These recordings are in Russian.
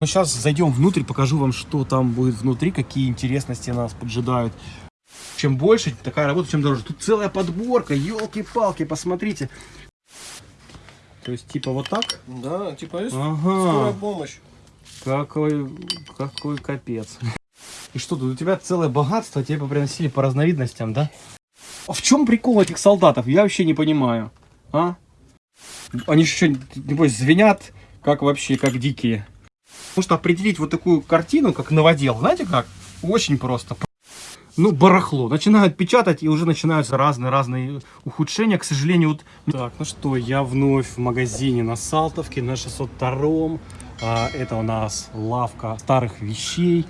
Ну, сейчас зайдем внутрь, покажу вам, что там будет внутри, какие интересности нас поджидают. Чем больше такая работа, чем дороже. Тут целая подборка, елки-палки, посмотрите. То есть, типа вот так? Да, типа есть Ага. скорая помощь. Какой, какой капец. И что тут, у тебя целое богатство, тебе приносили по разновидностям, да? А в чем прикол этих солдатов? Я вообще не понимаю. А? Они еще, небось, звенят, как вообще, как дикие. Потому что определить вот такую картину, как новодел, знаете как? Очень просто. Ну, барахло. Начинают печатать, и уже начинаются разные-разные ухудшения. К сожалению, вот... Так, ну что, я вновь в магазине на Салтовке, на 602 а, Это у нас лавка старых вещей.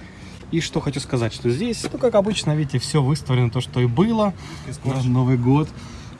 И что хочу сказать, что здесь, ну, как обычно, видите, все выставлено, то, что и было на Новый год.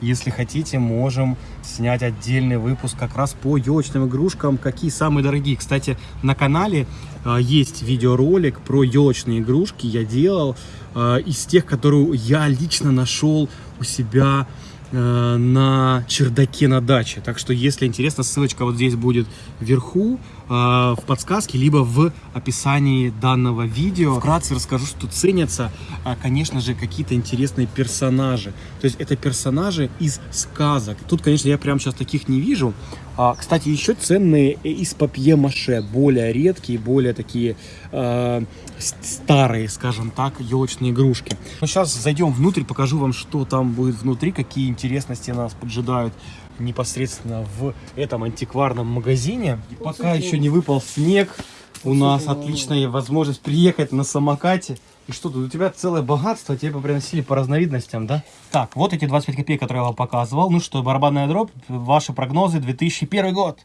Если хотите, можем снять отдельный выпуск как раз по елочным игрушкам, какие самые дорогие. Кстати, на канале а, есть видеоролик про елочные игрушки. Я делал а, из тех, которые я лично нашел у себя э, на чердаке на даче. Так что, если интересно, ссылочка вот здесь будет вверху, э, в подсказке, либо в описании данного видео. Вкратце расскажу, что ценятся, а, конечно же, какие-то интересные персонажи. То есть, это персонажи из сказок. Тут, конечно, я прямо сейчас таких не вижу. А, кстати, еще ценные из папье-маше, более редкие, более такие э, старые, скажем так, елочные игрушки. Ну, сейчас зайдем внутрь, покажу вам, что там будет внутри, какие интересности нас поджидают непосредственно в этом антикварном магазине. И пока еще не выпал снег, у нас отличная возможность приехать на самокате. И что тут, у тебя целое богатство, тебе приносили по разновидностям, да? Так, вот эти 25 копеек, которые я вам показывал. Ну что, барабанная дробь, ваши прогнозы, 2001 год.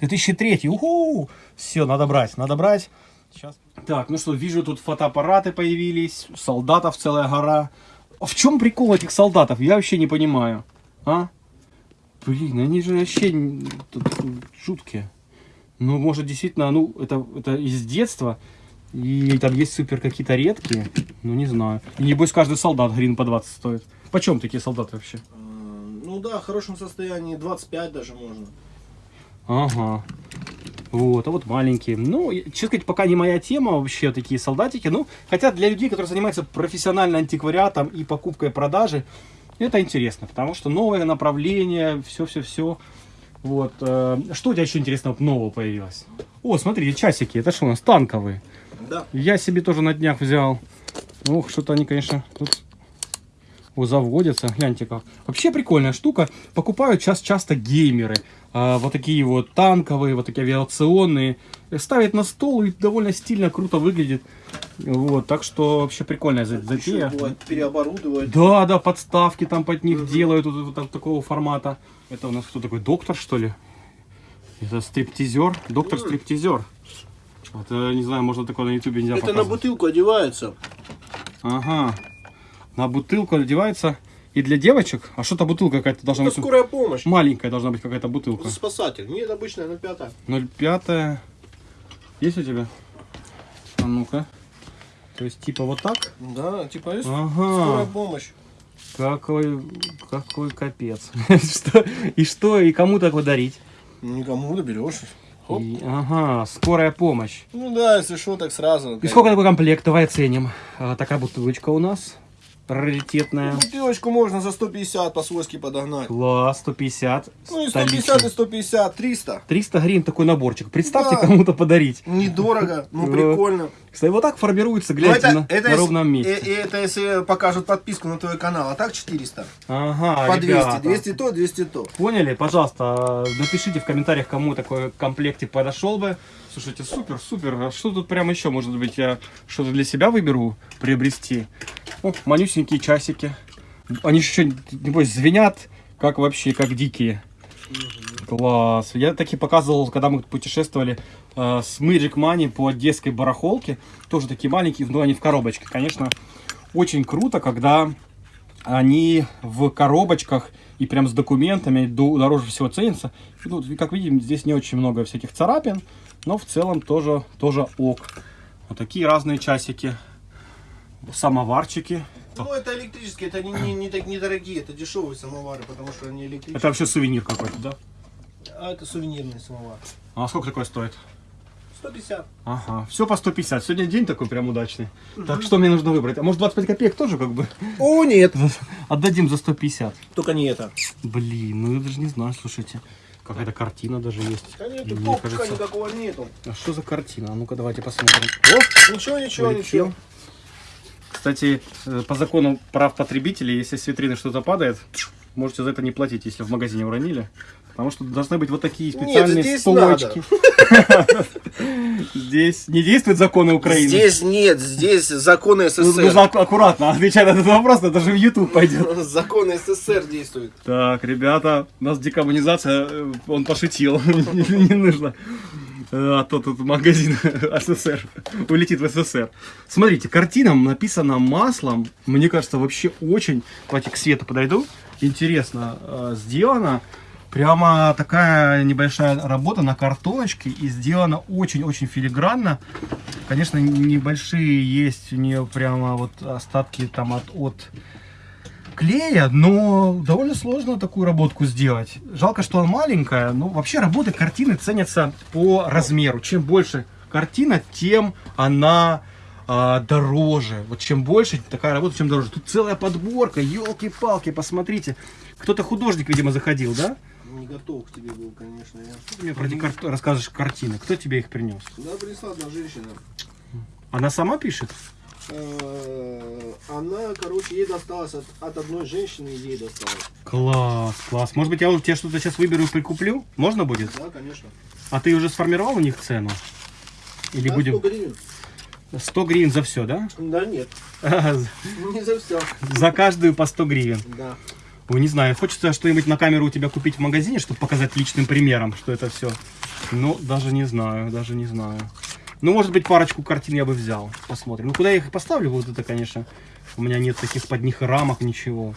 2003, уху! Все, надо брать, надо брать. Сейчас. Так, ну что, вижу, тут фотоаппараты появились, солдатов целая гора. А в чем прикол этих солдатов? Я вообще не понимаю. А? Блин, они же вообще жуткие. Ну, может, действительно, ну, это, это из детства. И там есть супер какие-то редкие. Ну, не знаю. И небось, каждый солдат грин по 20 стоит. Почем такие солдаты вообще? Э, Ну да, в хорошем состоянии, 25 даже можно. Ага. Вот, а вот маленькие. Ну, честно сказать, пока не моя тема вообще такие солдатики. Ну, хотя для людей, которые занимаются профессионально антиквариатом и покупкой и продажей, это интересно, потому что новое направление, все-все-все. Вот. э, Что у тебя еще интересного нового появилось? О, смотри, часики. Это что у нас? Танковые. Да. Я себе тоже на днях взял. Ох, что-то они, конечно, тут о, заводятся. Гляньте как. Вообще прикольная штука. Покупают сейчас часто геймеры. А, вот такие вот танковые, вот такие авиационные. Ставят на стол и довольно стильно, круто выглядит. Вот, так что вообще прикольная за- затея. Бывает переоборудовать. Да, да, подставки там под них делают вот, вот так- такого формата. Это у нас кто такой, доктор что ли? Это стриптизер, доктор стриптизер. Это, не знаю, можно такое на ютубе нельзя Это на показывать. бутылку одевается. Ага. На бутылку одевается. И для девочек? А что-то бутылка какая-то должна Это быть. скорая помощь. Маленькая должна быть какая-то бутылка. Это спасатель. Нет, обычная 0,5. 0,5. Есть у тебя? А ну-ка. То есть типа вот так? Да, типа есть Ага. скорая помощь. Какой, какой капец. Что? И что? И кому такое дарить? Никому доберешь. Хоп. И- ага, скорая помощь. Ну да, если что, так сразу. И сколько такой комплект? Давай оценим. А, такая бутылочка у нас. Раритетная. Бутылочку можно за 150 по-свойски подогнать. Класс, 150. Ну и Столичный. 150, и 150, 300. 300 гривен такой наборчик. Представьте, Да. кому-то подарить. Недорого, ну Да. прикольно. Кстати, вот так формируется, Ну, глядите, на, на если- ровном месте. э- э- это если покажут подписку на твой канал, а так 400. Ага, По 200, ребята. 200 то, 200 то. Поняли? Пожалуйста, напишите в комментариях, кому такой комплектик подошел бы. Слушайте, супер, супер. А что тут прямо еще, может быть, я что-то для себя выберу приобрести? О, манюсенькие часики. Они еще, небось, звенят, как вообще, как дикие. Класс. Я таки показывал, когда мы путешествовали э, с Magic Money по одесской барахолке. Тоже такие маленькие, но они в коробочке. Конечно, очень круто, когда они в коробочках и прям с документами дороже всего ценятся. И тут, как видим, здесь не очень много всяких царапин, но в целом тоже, тоже ок. Вот такие разные часики. Самоварчики. Ну, это электрические, это не, не, не так недорогие, это дешевые самовары, потому что они электрические. Это вообще сувенир какой-то, да? А это сувенирный самовар. А сколько такое стоит? 150. Ага, все по 150. Сегодня день такой прям удачный. Так, что мне нужно выбрать? А может 25 копеек тоже как бы? О, нет. Отдадим за 150. Только не это. Блин, ну я даже не знаю, слушайте. Какая-то картина даже есть. Да нет, Мне кажется- никакого нету. А что за картина? А ну-ка давайте посмотрим. О, Ничего, ничего, Полетел. ничего. Кстати, э, по закону прав потребителей, если с витрины что-то падает, можете за это не платить, если в магазине уронили. Потому что должны быть вот такие специальные здесь столочки. Здесь не действуют законы Украины. Здесь нет, здесь законы Ну, СССР. Нужно ак- аккуратно отвечать на этот вопрос, это же в YouTube пойдет. Законы СССР действуют. Так, ребята, у нас декоммунизация, э, он пошутил, не нужно. Э, А то тут магазин СССР улетит в СССР. Смотрите, картина написана маслом, мне кажется, вообще очень, давайте к свету подойду, интересно э, сделана. Прямо такая небольшая работа на картоночке и сделана очень-очень филигранно. Конечно, небольшие есть у нее прямо вот остатки там от, от клея, но довольно сложно такую работку сделать. Жалко, что она маленькая, но вообще работы картины ценятся по размеру. Чем больше картина, тем она а, дороже. Вот чем больше такая работа, чем дороже. Тут целая подборка, елки-палки, посмотрите. Кто-то художник, видимо, заходил, да? Не готов к тебе был, конечно, я. Что ты мне про эти кар- рассказываешь картины? Кто тебе их принес? Да, принесла одна женщина. Она сама пишет? Э, Она, короче, ей досталось от, от одной женщины, ей досталось. Класс, класс. Может быть, я у тебя что-то сейчас выберу и прикуплю? Можно будет? Да, конечно. А ты уже сформировал у них цену? Или Да, будем... 100 гривен. 100 гривен за все, да? Да нет, За не за все. каждую по 100 гривен. Да. Ой, не знаю, хочется что-нибудь на камеру у тебя купить в магазине, чтобы показать личным примером, что это все. Ну, даже не знаю, даже не знаю. Ну, может быть, парочку картин я бы взял. Посмотрим. Ну, куда я их поставлю, вот это, конечно, у меня нет таких под них рамок, ничего.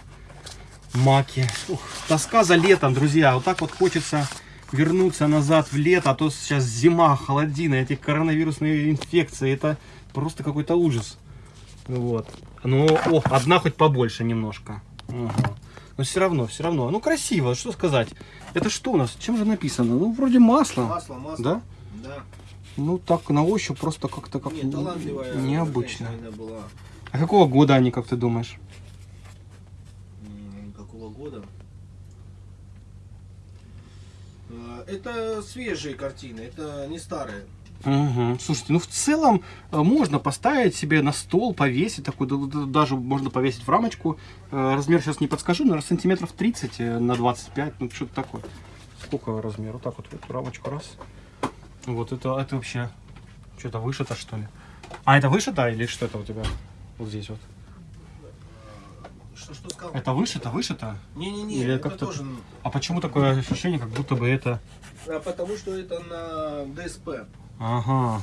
Маки. Ух, тоска за летом, друзья. Вот так вот хочется вернуться назад в лето, а то сейчас зима, холодина, эти коронавирусные инфекции. Это просто какой-то ужас. Вот. Ну, о, одна хоть побольше немножко. Ага. Но все равно, все равно. Ну, красиво, что сказать. Это что у нас? Чем же написано? Ну, вроде масло. Масло, масло. Да? Да. Ну, так, на ощупь просто как-то как Нет, талантливая необычно. была. А какого года они, как ты думаешь? Какого года? Э, Это свежие картины, это не старые. Угу. Слушайте, ну в целом э, можно поставить себе на стол, повесить такой, да- да- даже можно повесить в рамочку. Э, Размер сейчас не подскажу, наверное, сантиметров 30 э, на 25, ну что-то такое. Сколько размер? Вот так вот в эту рамочку раз. Вот это, это вообще что-то вышито что ли? А это вышито или что это у тебя? Вот здесь вот. Что, что сказал? Это вышито, вышито? Не-не-не, это как-то- тоже... А почему такое ощущение, как будто бы это... а, Потому что это на ДСП. Ага.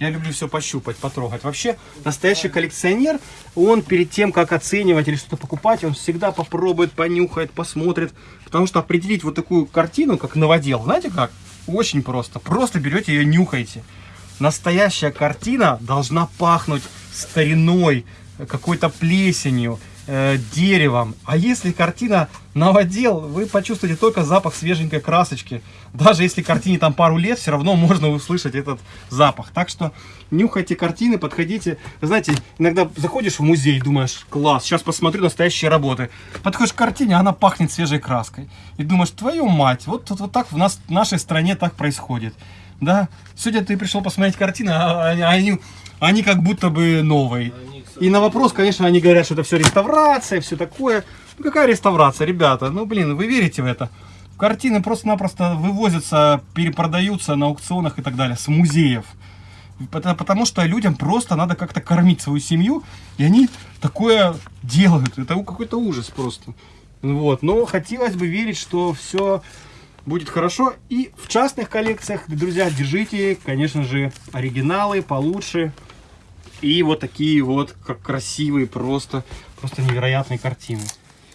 Я люблю все пощупать, потрогать. Вообще, настоящий коллекционер, он перед тем, как оценивать или что-то покупать, он всегда попробует, понюхает, посмотрит. Потому что определить вот такую картину, как новодел, знаете как? Очень просто. Просто берете ее, нюхаете. Настоящая картина должна пахнуть стариной, какой-то плесенью, э, деревом. А если картина новодел, вы почувствуете только запах свеженькой красочки. Даже если картине там пару лет, все равно можно услышать этот запах. Так что нюхайте картины, подходите. Знаете, иногда заходишь в музей, думаешь, класс, сейчас посмотрю настоящие работы. Подходишь к картине, она пахнет свежей краской. И думаешь, твою мать, вот, вот, вот так в, нас, в нашей стране так происходит. Да, сегодня ты пришел посмотреть картины, а они, они, как будто бы новые. И на вопрос, конечно, они говорят, что это все реставрация, все такое. Ну какая реставрация, ребята? Ну блин, вы верите в это? Картины просто-напросто вывозятся, перепродаются на аукционах и так далее, с музеев. Потому, что людям просто надо как-то кормить свою семью, и они такое делают. Это какой-то ужас просто. Вот. Но хотелось бы верить, что все будет хорошо. И в частных коллекциях, друзья, держите, конечно же, оригиналы получше. И вот такие вот как красивые, просто, просто невероятные картины.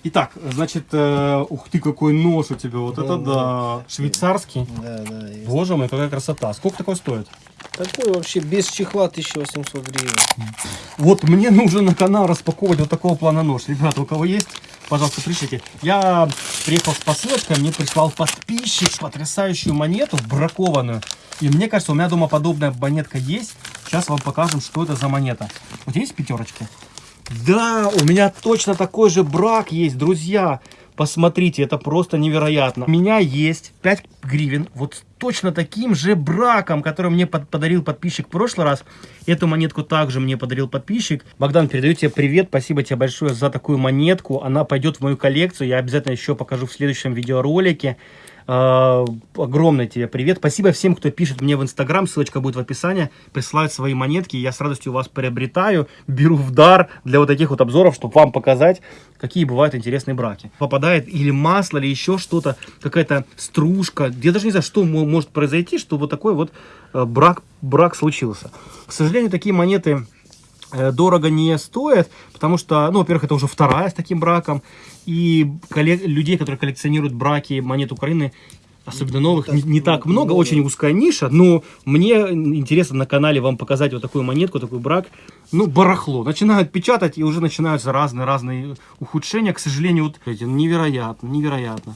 Итак, значит, э, ух ты, какой нож у тебя, вот это да, швейцарский. Да, да. есть. Боже мой, какая красота. Сколько такой стоит? Такой вообще без чехла 1800 гривен. Вот мне нужно на канал распаковывать вот такого плана нож. Ребята, у кого есть, пожалуйста, пришлите. Я приехал с посылочкой, мне прислал подписчик потрясающую монету, бракованную. И мне кажется, у меня дома подобная монетка есть. Сейчас вам покажем, что это за монета. Вот есть пятерочки? Да, у меня точно такой же брак есть, друзья. Посмотрите, это просто невероятно. У меня есть 5 гривен, вот с точно таким же браком, который мне под- подарил подписчик в прошлый раз. Эту монетку также мне подарил подписчик. Богдан, передаю тебе привет, спасибо тебе большое за такую монетку. Она пойдет в мою коллекцию, я обязательно еще покажу в следующем видеоролике. А, огромный тебе привет. Спасибо всем, кто пишет мне в Инстаграм, ссылочка будет в описании, присылают свои монетки, я с радостью вас приобретаю, беру в дар для вот таких вот обзоров, чтобы вам показать, какие бывают интересные браки. Попадает или масло, или еще что-то, какая-то стружка, я даже не знаю, что мо- может произойти, что вот такой вот э, брак, брак случился. К сожалению, такие монеты э, дорого не стоят, потому что, ну, во-первых, это уже вторая с таким браком, и людей, которые коллекционируют браки монет Украины, особенно новых, не, не так много, очень узкая ниша, но мне интересно на канале вам показать вот такую монетку, такой брак, ну, барахло. Начинают печатать, и уже начинаются разные-разные ухудшения, к сожалению, вот эти, невероятно, невероятно.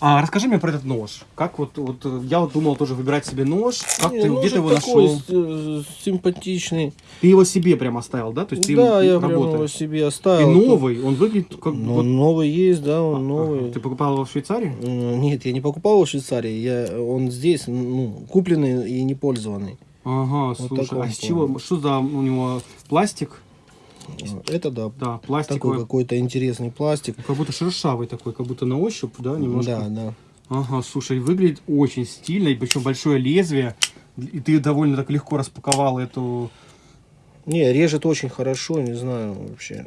А расскажи мне про этот нож. Как вот, вот э, я вот думал тоже выбирать себе нож. Как Не, ты, где ты его нашел? э, симпатичный. Ты его себе прям оставил, да? То есть ты да, я прям его себе И оставил. новый, он выглядит как Ну, вот- новый есть, да, он Ага. новый. Ты покупал его в Швейцарии? М, Нет, я не покупал его в Швейцарии, я, он здесь, ну, купленный и не пользованный. Ага, слушай, такого а с чего, что за у него пластик? Это да, Да, такой пластиковый, какой-то интересный пластик. как будто шершавый такой, как будто на ощупь, да, немножко? Да, да. Ага, слушай, выглядит очень стильно, и причем большое лезвие, и ты довольно так легко распаковал эту... Не, режет очень хорошо, не знаю вообще.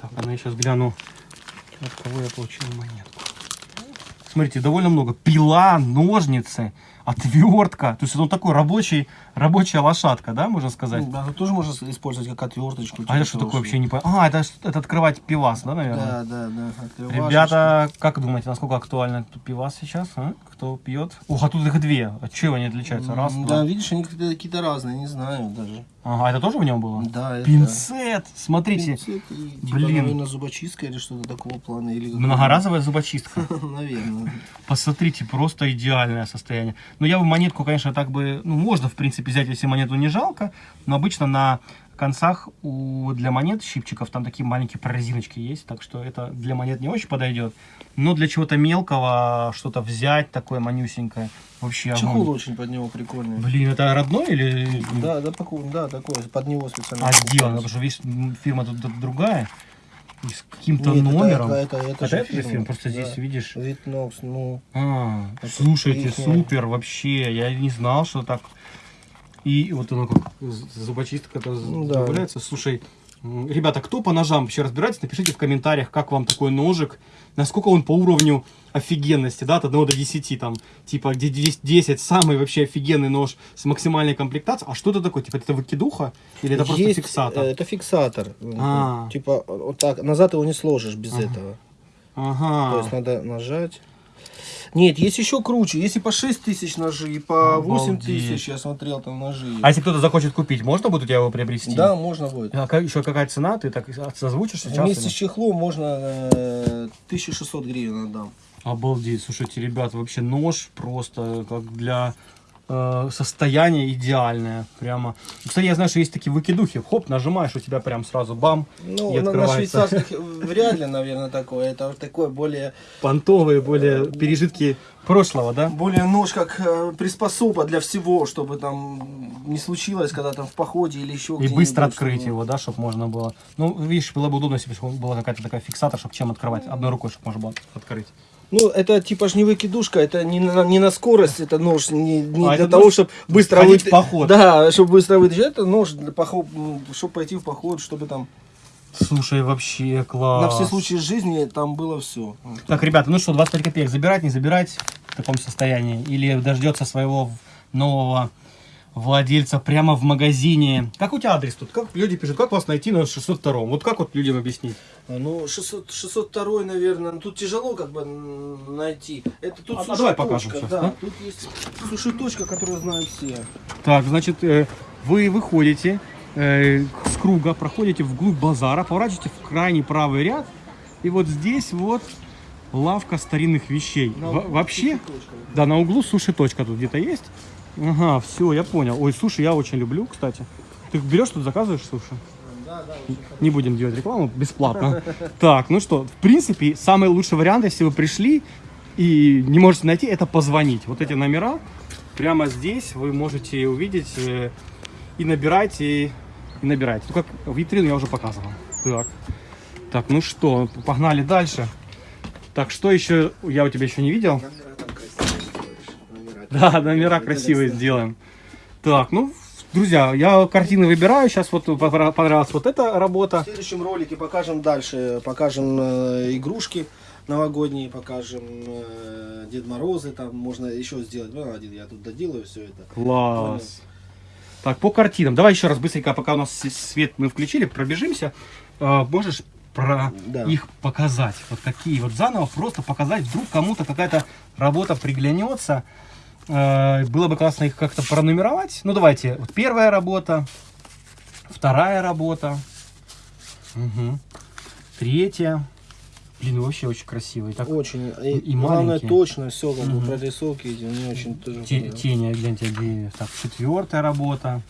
Так, а ну я сейчас гляну, от кого я получил монетку. Смотрите, довольно много. Пила, ножницы, отвертка. То есть он такой рабочий, рабочая лошадка, да, можно сказать? Да, тоже можно использовать как отверточку. А это что такое вообще не понял? А, это, это открывать пивас, да, наверное? Да, да, да. открывашечка. Ребята, как думаете, насколько актуально пивас сейчас? а? Кто пьет? Ух, а тут их две. От чего они отличаются? Раз, М, два. Да, видишь, они какие-то разные, не знаю даже. Ага, это тоже в нем было? Да, это- Пинцет! Смотрите, Пинцет и, типа, блин. наверное, зубочистка или что-то такого плана. Или многоразовая зубочистка. Наверное. Посмотрите, просто идеальное состояние. Но я бы монетку, конечно, так бы... Ну, можно, в принципе, взять, если монету не жалко. Но обычно на концах у, для монет щипчиков там такие маленькие прорезиночки есть. Так что это для монет не очень подойдет. Но для чего-то мелкого что-то взять такое манюсенькое. Вообще огонь. Чехол очень под него прикольный. Блин, это родной или... Да, да, да, такой, под него специально. А покупают. сделано? Потому что видишь, фирма тут другая. И с каким-то номером. Это, это, это, Это же же фирма, просто да. здесь видишь. Витнокс, ну, А, Это слушайте, ихняя. супер, вообще, я не знал, что так. И вот оно как зубочистка это Ну да. добавляется. Слушай, ребята, кто по ножам вообще разбирается, напишите в комментариях, как вам такой ножик, насколько он по уровню офигенности, да, от 1 до 10, там, типа, где 10, 10 самый вообще офигенный нож с максимальной комплектацией. А что это такое? Типа, это выкидуха? Или это просто есть, фиксатор? э, Это фиксатор. А. Типа, вот так, назад его не сложишь без этого. То Ага. есть надо нажать. Нет, есть еще круче. Есть и по 6 тысяч ножи, и по 8 Обалдеть. тысяч я смотрел там ножи. А если кто-то захочет купить, можно будет у тебя его приобрести? Да, можно будет. А как, еще какая цена? Ты так созвучишь сейчас? Вместе или? с чехлом можно э, 1600 гривен отдам. Обалдеть, слушайте, ребят, вообще нож просто как для э, состояния идеальное, прямо. Кстати, я знаю, что есть такие выкидухи, хоп, нажимаешь, у тебя прям сразу бам, Ну, и на, на открывается. швейцарских вряд ли, наверное, такое. Это такое более, понтовые, более пережитки прошлого, да? более нож как э, приспособа для всего, чтобы там не случилось, когда там в походе или еще И быстро открыть чтобы- его, да, чтобы можно было. Ну, видишь, было бы удобно, если бы была какая-то такая фиксатор, чтобы чем открывать. Одной рукой, чтобы можно было открыть. Ну, это типа ж не выкидушка, это не на, не на скорость, это нож не, не А, для того, чтобы быстро выйти- поход. Да, чтобы быстро вытащить. Это нож для поход, чтобы пойти в поход, чтобы там Слушай, вообще класс. на все случаи жизни там было все. Так, ребята, ну что, 25 копеек забирать, не забирать в таком состоянии? Или дождется своего нового владельца прямо в магазине? Как у тебя адрес тут? Как люди пишут, как вас найти на 602 Вот как вот людям объяснить? Ну, 600, 602, наверное, тут тяжело как бы м, найти. Это тут А, а суши давай покажем точка, сейчас, да, да? Тут есть суши точка, которую знают все. Так, значит, э, вы выходите, э, круга, проходите вглубь базара, поворачиваете в крайний правый ряд, и вот здесь вот лавка старинных вещей. Во- вообще, да, на углу суши-точка тут где-то есть. Ага, все, я понял. Ой, суши я очень люблю, кстати. Ты берешь тут, заказываешь суши? Да, да. Не будем делать рекламу бесплатно. Так, ну что, в принципе, самый лучший вариант, если вы пришли и не можете найти, это позвонить. Вот эти номера прямо здесь вы можете увидеть э, и набирать, и, и набирать. Ну, как витрину я уже показывал. Так. Так, ну что, погнали дальше. Так, что еще я у тебя еще не видел? Номера. Да, номера красивые сделаем. Так, ну, друзья, я картины выбираю. Сейчас вот понрав- понравилась вот эта В работа. следующем ролике покажем дальше. Покажем э, игрушки новогодние, покажем э, Дед Морозы. Там можно еще сделать. Ну, один я тут доделаю все это. Класс. Так, по картинам. Давай еще раз быстренько, пока у нас свет мы включили, пробежимся. А, можешь про Да. их показать? Вот какие вот заново просто показать. Вдруг кому-то какая-то работа приглянется. Э, Было бы классно их как-то пронумеровать. Ну, давайте. Вот первая работа, вторая работа, Мгм. третья. Блин, вообще очень красивый. Так, Очень. И, и главное, точно все, как Мгм. прорисовки эти, мне очень тоже Те- тени, гляньте, деревьев. Так, четвертая работа.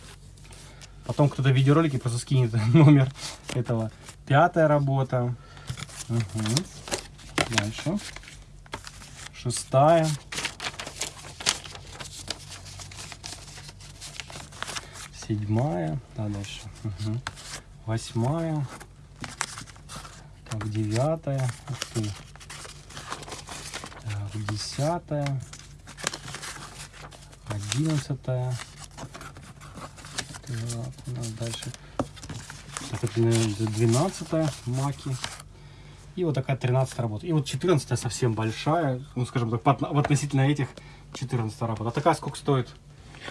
Потом кто-то в видеоролике просто скинет номер этого. Пятая работа. Мгм. Дальше. Шестая. Седьмая. Да, дальше. Мгм. Восьмая. Так, девятая. Ух ты. Так, десятая. Одиннадцатая. Так, у нас дальше. Так, это, наверное, двенадцатая маки. И вот такая тринадцатая работа. И вот четырнадцатая совсем большая. Ну, скажем так, относительно этих 14 работа. А такая сколько стоит?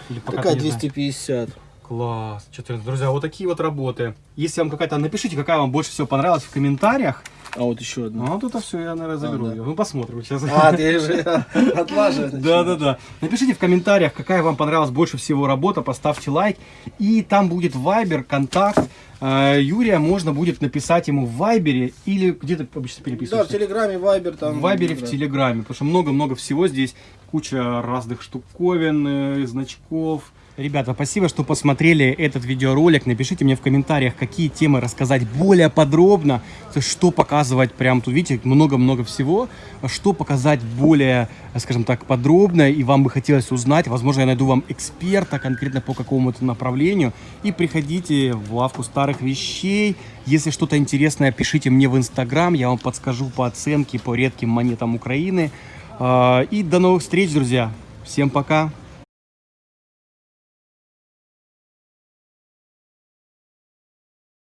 Или пока Такая ты не знаешь? 250. Класс, 14. Друзья, вот такие вот работы. Если вам какая-то, напишите, какая вам больше всего понравилась в комментариях. А вот еще одна. Ну, а тут все, я, наверное, заберу да. ее. Ну, посмотрим сейчас. А, ты же отлаживаешь. Да, да, да. Напишите в комментариях, какая вам понравилась больше всего работа, поставьте лайк. И там будет Вайбер, контакт. Э, Юрия можно будет написать ему в Вайбере или где ты обычно Да, в переписываешься? Телеграме, Вайбер там. в Вайбере, да. в Телеграме, потому что много-много всего здесь, куча разных штуковин, э, значков. Ребята, спасибо, что посмотрели этот видеоролик. Напишите мне в комментариях, какие темы рассказать более подробно, что показывать прям тут, видите, много-много всего, что показать более, скажем так, подробно, и вам бы хотелось узнать, возможно, я найду вам эксперта конкретно по какому-то направлению, и приходите в лавку старых вещей, если что-то интересное, пишите мне в Инстаграм, я вам подскажу по оценке, по редким монетам Украины. А, И до новых встреч, друзья. Всем пока.